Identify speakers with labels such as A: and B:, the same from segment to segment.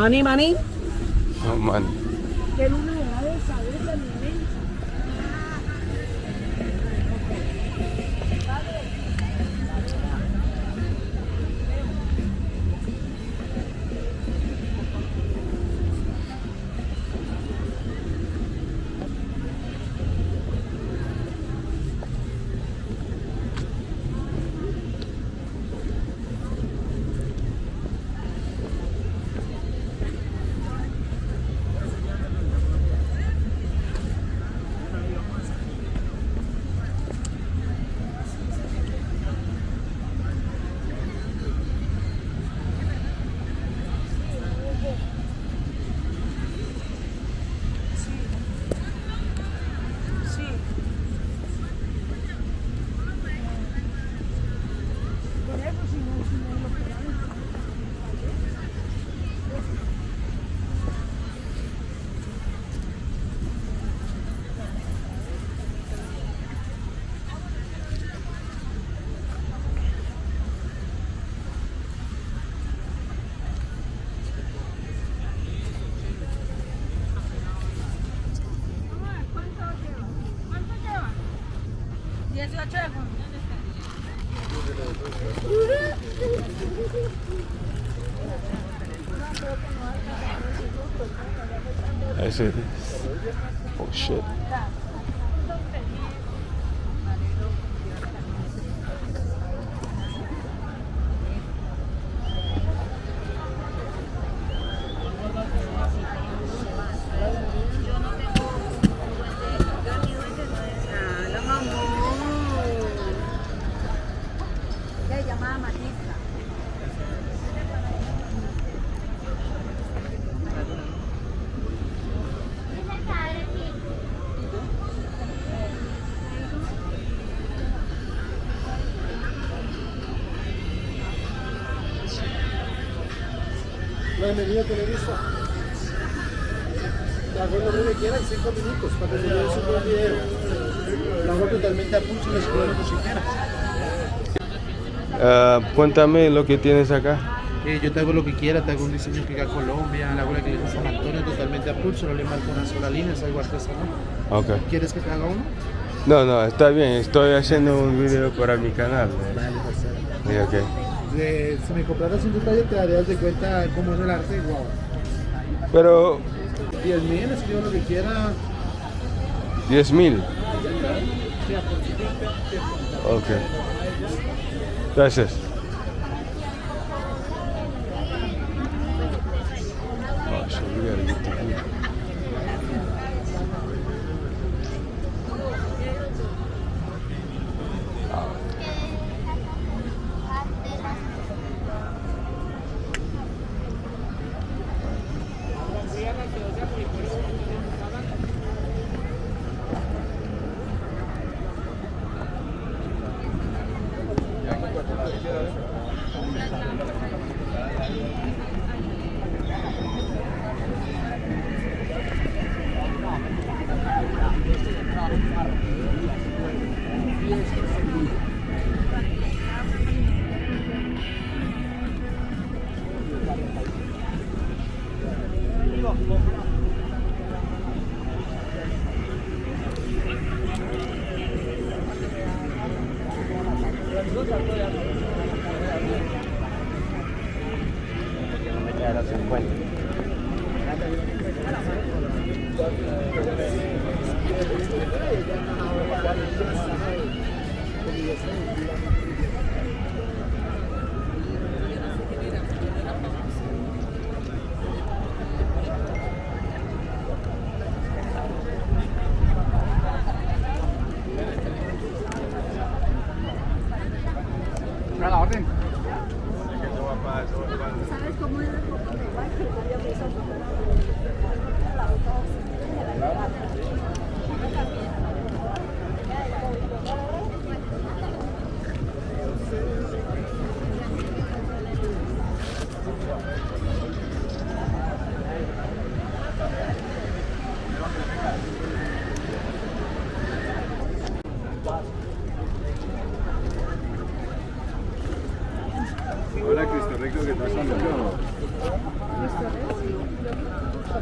A: Money, money?
B: No money. I see this. Oh shit.
C: Bienvenido a Televisa. Te hago lo que quieras en 5 minutos para que te lleves un buen video. Lo hago totalmente a pulso y les cobro como si quieras.
B: Ah, cuéntame lo que tienes acá.
C: Eh, yo te hago lo que quiera, te hago un diseño que haga Colombia, hago la que le San Antonio totalmente a pulso, no le marco una sola línea, es algo artesanal. ¿Quieres que te haga uno?
B: No, no, está bien. Estoy haciendo un video para mi canal.
C: Vale,
B: ok.
C: De- si me compraras un detalle te darías de cuenta cómo es el arte, wow.
B: Pero
C: 10 mil, escribo lo que quiera.
B: 10 mil. Ok. Gracias. a la orden. ¿Sabes cómo era el poco de guay que Thank you.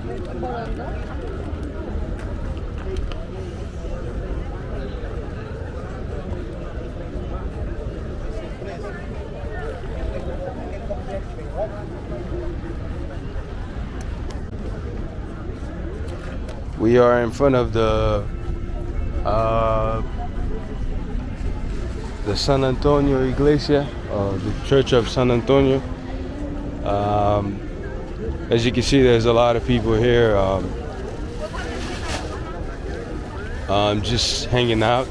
B: We are in front of the uh, the San Antonio Iglesia, the Church of San Antonio. Um, as you can see, there's a lot of people here. Um, um, just hanging out.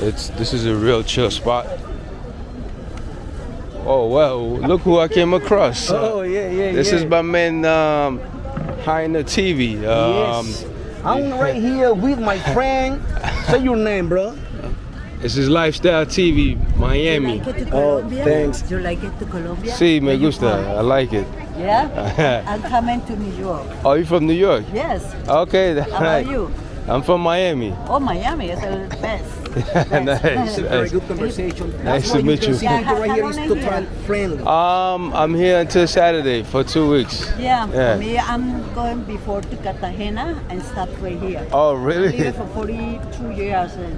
B: It's this is a real chill spot. Oh well, look who I came across.
A: Oh yeah, yeah,
B: This
A: yeah.
B: is my man um, behind the TV. Um,
A: yes. I'm right here with my friend. Say your name, bro.
B: This is Lifestyle TV, Miami.
D: like it to
A: Oh, thanks.
D: Do you like it to Colombia?
B: Sí, me
D: you
B: gusta. I like it.
D: Yeah? I'm coming to New York.
B: oh, you from New York?
D: Yes.
B: Okay, that's
D: How
B: right.
D: are you?
B: I'm from Miami.
D: Oh, Miami is the best.
B: nice.
A: Very
B: nice.
A: good conversation.
B: Nice
A: That's
B: to
A: why
B: meet
A: can
B: you.
D: Yeah,
A: right here
D: how
A: is
D: long
A: total friendly.
B: Um, I'm here until Saturday for two weeks.
D: Yeah,
B: Yeah.
D: me, I'm going before to Cartagena and stop right here.
B: Oh,
D: I
B: really?
D: lived for 42 years in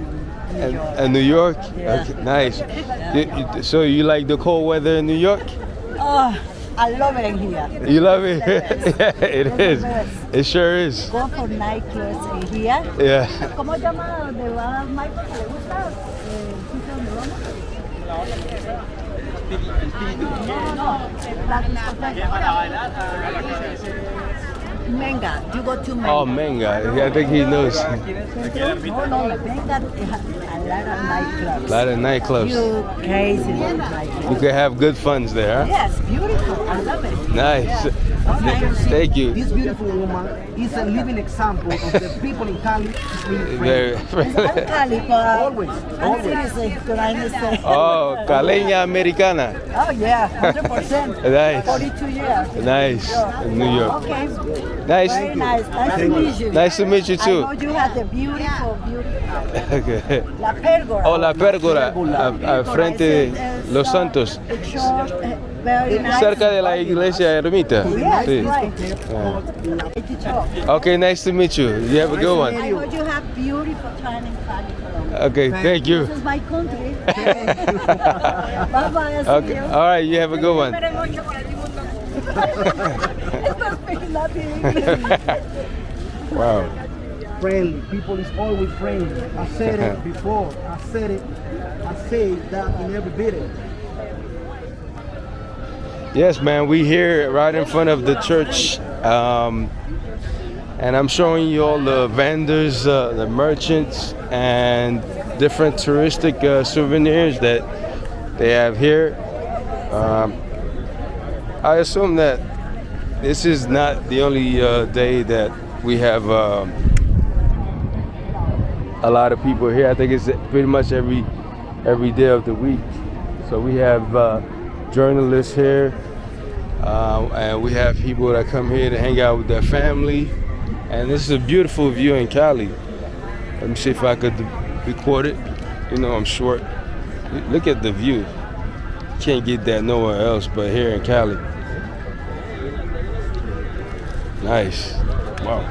D: New
B: And,
D: York.
B: and New York?
D: Yeah.
B: Okay, nice. You- you- so you like the cold weather in New York?
D: oh, I love it in here.
B: You love it?
D: It's
B: yeah, it
D: It's
B: is. It sure is.
D: Go for nightclubs in here.
B: Yeah.
D: ¿Cómo se llama donde va Michael? ¿Le gusta? Eh, ¿El sitio donde vamos? No, no, no. Menga, you go to Menga.
B: Oh, Manga. I think he knows. A
D: No, no, Menga has a lot of nightclubs.
B: lot of nightclubs.
D: You crazy little
B: You
D: nightclubs.
B: can have good funds there, huh?
D: Yes, beautiful. I love it.
B: Nice.
D: Okay.
B: Thank you.
A: This beautiful woman is a living example of the people in Cali. is really
B: Very
A: friendly.
D: I'm Cali, but
A: Always, always.
D: seriously trying to say.
B: Oh, Caleña Americana.
D: Oh yeah, 100%.
B: Nice.
D: 42 years.
B: Nice. In New York.
D: Okay.
B: Nice.
D: Very nice. Nice to meet you.
B: Nice to meet you too.
D: I
B: too.
D: know you have the beautiful, beautiful.
B: Okay.
D: La Pérgola.
B: Oh, la pérgola. a- Al frente de Los Santos.
D: It's short, eh, very nice.
B: Cerca de la iglesia ermita.
D: Yes,
B: Sí.
D: right.
B: Yeah.
D: It's a short.
B: Okay, nice to meet you. You have a good
D: I
B: one.
D: you have beautiful time in Cali, Colombia.
B: Okay, thank you.
D: This is my country. bye bye.
B: Okay, all right, you have a good one.
D: Estás.
B: Wow.
A: friendly. People is always friendly. I said it before. I said it. I say that in every video.
B: Yes, man, we here right in front of the church. Um, and I'm showing you all the vendors, uh, the merchants, and different touristic uh, souvenirs that they have here. Um, I assume that this is not the only uh, day that we have um, a lot of people here. I think it's pretty much every every day of the week. So we have uh, journalists here, uh, and we have people that come here to hang out with their family. And this is a beautiful view in Cali. Let me see if I could record it. You know, I'm short. Look at the view. Can't get that nowhere else but here in Cali. Nice. Wow.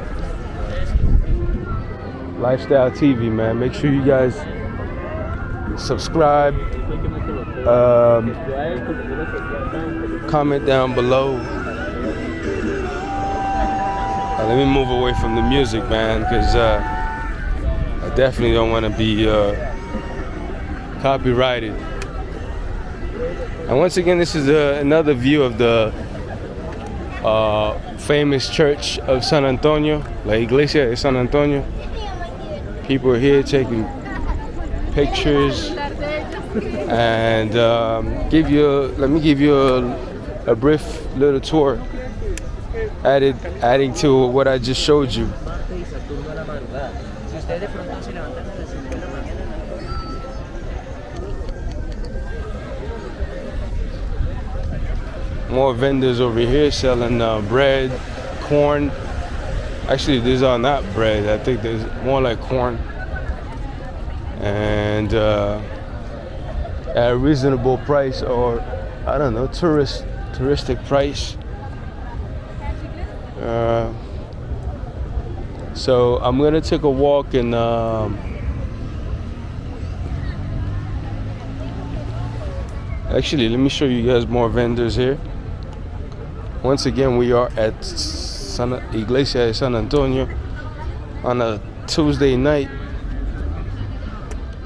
B: Lifestyle TV, man. Make sure you guys subscribe, um, comment down below. Uh, let me move away from the music, man, because uh, I definitely don't want to be uh, copyrighted. And once again, this is uh, another view of the uh, famous church of San Antonio, La Iglesia de San Antonio. People are here taking pictures and um, give you. A, let me give you a, a brief little tour, added adding to what I just showed you. More vendors over here selling uh, bread, corn. Actually, these are not bread. I think there's more like corn. And uh, at a reasonable price, or I don't know, tourist touristic price. Uh, so I'm gonna take a walk and. Um, Actually, let me show you guys more vendors here. Once again, we are at San Iglesia de San Antonio, on a Tuesday night,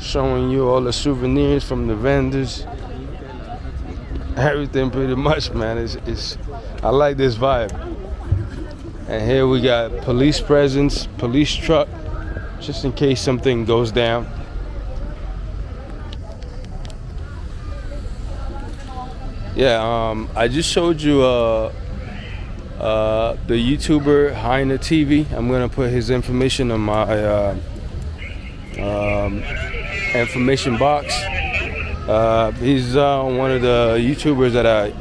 B: showing you all the souvenirs from the vendors. Everything pretty much, man. It's, it's I like this vibe. And here we got police presence, police truck, just in case something goes down. Yeah, um, I just showed you uh, uh, the YouTuber Heine TV. I'm gonna put his information on my uh, um, information box. Uh, he's uh, one of the YouTubers that I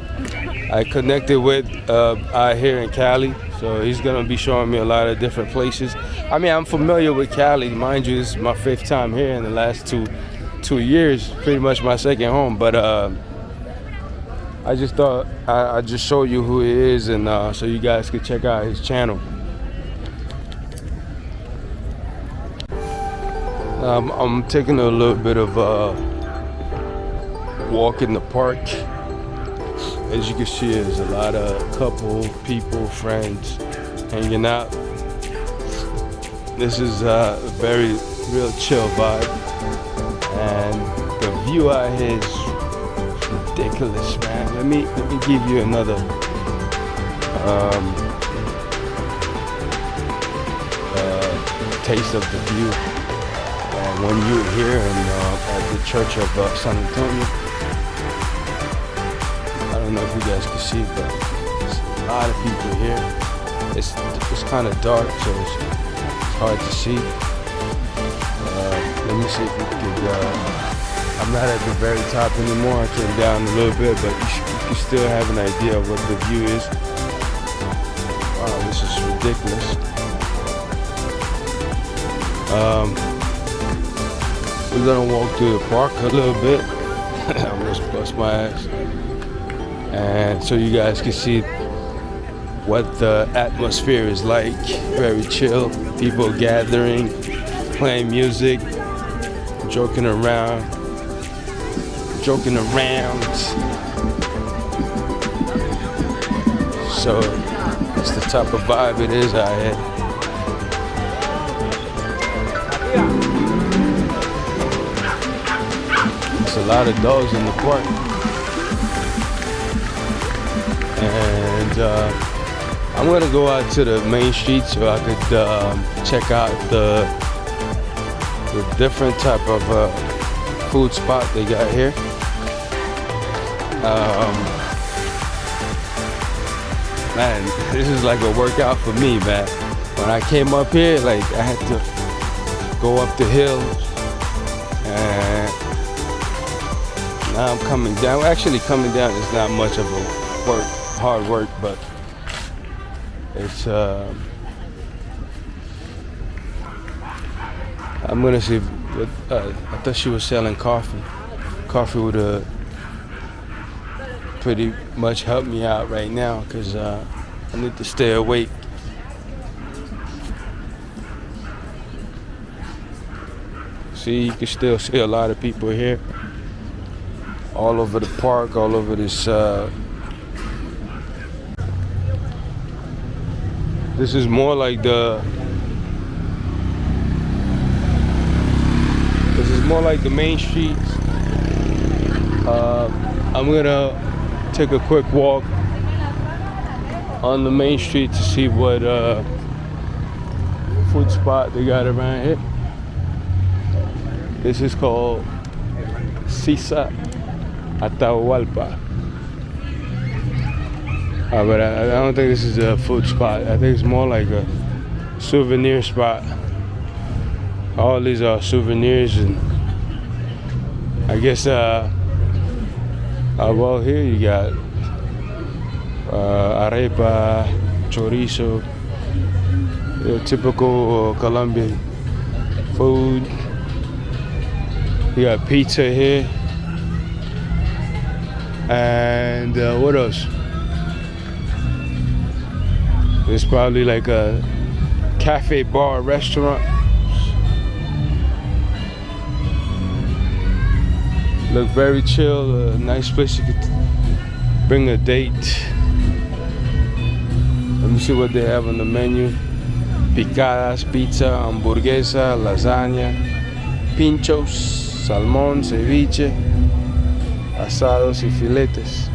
B: I connected with uh, out here in Cali. So he's gonna be showing me a lot of different places. I mean, I'm familiar with Cali, mind you. This is my fifth time here in the last two two years, pretty much my second home. But I just thought I, I'd just show you who he is, and uh, so you guys could check out his channel. Um, I'm taking a little bit of a walk in the park. As you can see, there's a lot of couple, people, friends hanging out. This is uh, a very real chill vibe, and the view out here is ridiculous, man. Let me let me give you another um, uh, taste of the view. Uh, when you're here in, uh, at the Church of uh, San Antonio, I don't know if you guys can see, but there's a lot of people here. It's it's kind of dark, so it's, it's hard to see. Uh, let me see if we could. I'm not at the very top anymore. I came down a little bit, but you, should, you still have an idea of what the view is. Wow, this is ridiculous. Um, we're gonna walk through the park a little bit. I almost bust my ass. And so you guys can see what the atmosphere is like. Very chill, people gathering, playing music, joking around, joking around. So it's the type of vibe it is out here. There's a lot of dogs in the park. And uh, I'm gonna go out to the main street so I could um, check out the, the different type of uh, food spot they got here. Um, man, this is like a workout for me, man. When I came up here, like I had to go up the hill and now I'm coming down. Actually, coming down is not much of a work, hard work, but it's. Uh, I'm gonna see. Uh, I thought she was selling coffee. Coffee with have pretty much helped me out right now because uh, I need to stay awake. See, you can still see a lot of people here all over the park, all over this. Uh, this is more like the. This is more like the main streets. Uh, I'm gonna take a quick walk on the main street to see what uh, food spot they got around here. This is called Sisa Atahualpa. Uh, but I, I, don't think this is a food spot. I think it's more like a souvenir spot. All these are souvenirs and I guess uh, uh well here you got uh, arepa, chorizo, your typical Colombian food. You got pizza here. And uh, what else? It's probably like a cafe bar restaurant. Look very chill, a nice place you could bring a date. Let me see what they have on the menu. picadas, pizza, hamburguesa, lasagna, pinchos, salmón, ceviche, asados y filetes.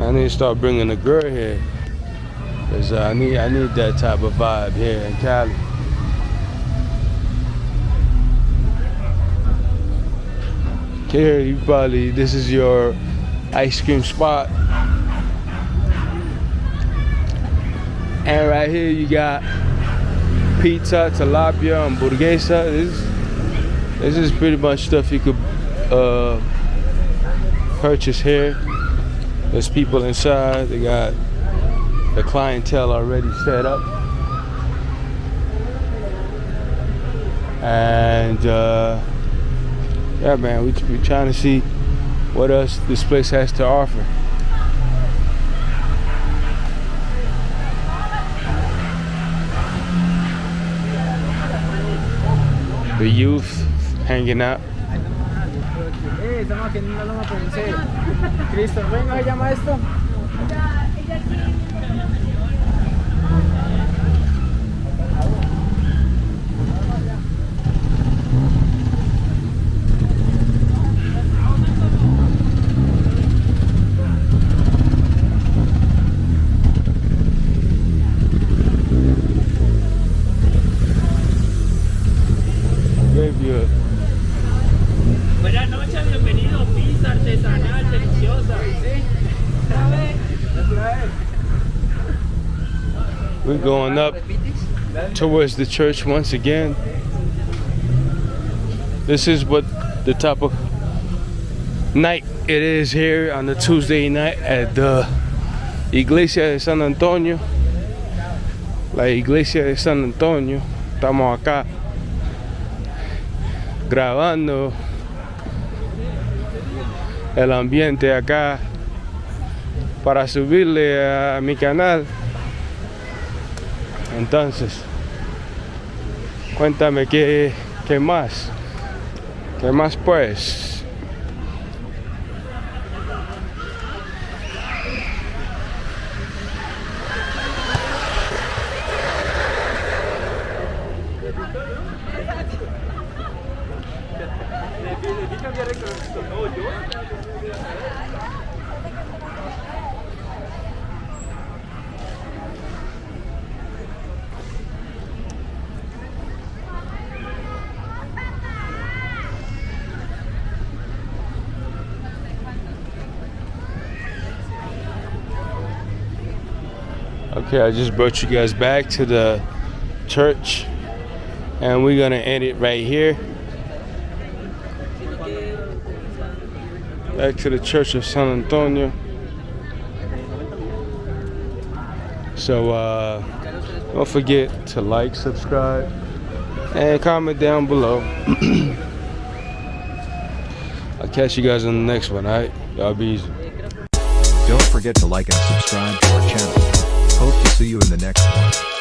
B: I need to start bringing a girl here. Cause I need I need that type of vibe here in Cali. Here, you probably this is your ice cream spot. And right here you got pizza, tilapia, hamburguesa. This, this is pretty much stuff you could uh, purchase here. There's people inside. They got the clientele already set up. And uh, yeah, man, we we trying to see what else this place has to offer. The youth hanging out.
C: Estamos aquí una loma. Cristo, venga, llama esto.
B: We're going up towards the church once again. This is what the type of night it is here on the Tuesday night at the Iglesia de San Antonio. La Iglesia de San Antonio. Estamos acá grabando el ambiente acá para subirle a mi canal. Entonces, cuéntame qué, qué más, qué más pues. Okay, I just brought you guys back to the church, and we're gonna end it right here. Back to the Church of San Antonio. So uh, don't forget to like, subscribe, and comment down below. I'll catch you guys in the next one, alright? Y'all be easy.
E: Don't forget to like and subscribe to our channel. See you in the next one.